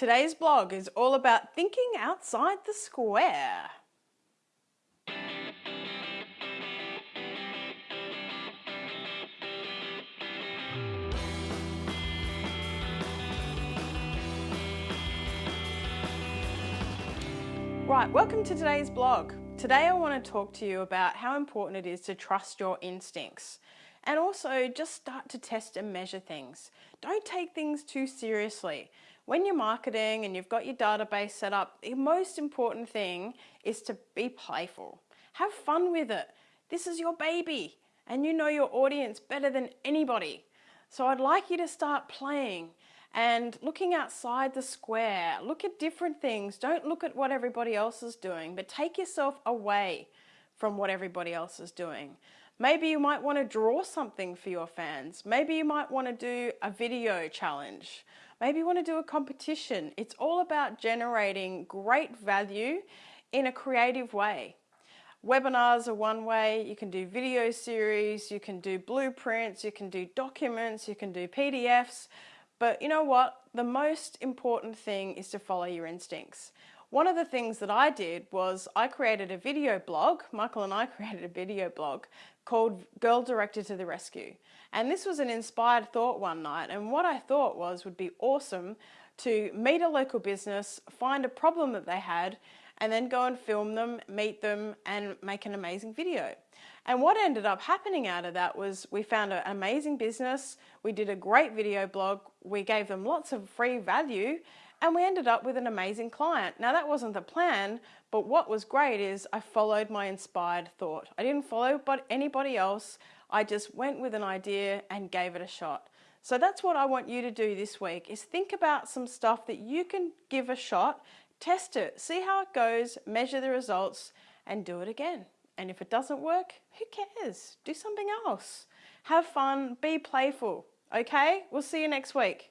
Today's blog is all about thinking outside the square. Right, welcome to today's blog. Today I want to talk to you about how important it is to trust your instincts and also just start to test and measure things. Don't take things too seriously. When you're marketing and you've got your database set up, the most important thing is to be playful. Have fun with it. This is your baby and you know your audience better than anybody. So I'd like you to start playing and looking outside the square. Look at different things. Don't look at what everybody else is doing, but take yourself away from what everybody else is doing. Maybe you might want to draw something for your fans. Maybe you might want to do a video challenge. Maybe you want to do a competition. It's all about generating great value in a creative way. Webinars are one way, you can do video series, you can do blueprints, you can do documents, you can do PDFs, but you know what? The most important thing is to follow your instincts. One of the things that I did was I created a video blog, Michael and I created a video blog called Girl Director to the Rescue. And this was an inspired thought one night. And what I thought was would be awesome to meet a local business, find a problem that they had and then go and film them, meet them and make an amazing video. And what ended up happening out of that was we found an amazing business, we did a great video blog, we gave them lots of free value and we ended up with an amazing client. Now that wasn't the plan, but what was great is I followed my inspired thought. I didn't follow but anybody else, I just went with an idea and gave it a shot. So that's what I want you to do this week is think about some stuff that you can give a shot, test it, see how it goes, measure the results and do it again. And if it doesn't work, who cares? Do something else. Have fun, be playful, okay? We'll see you next week.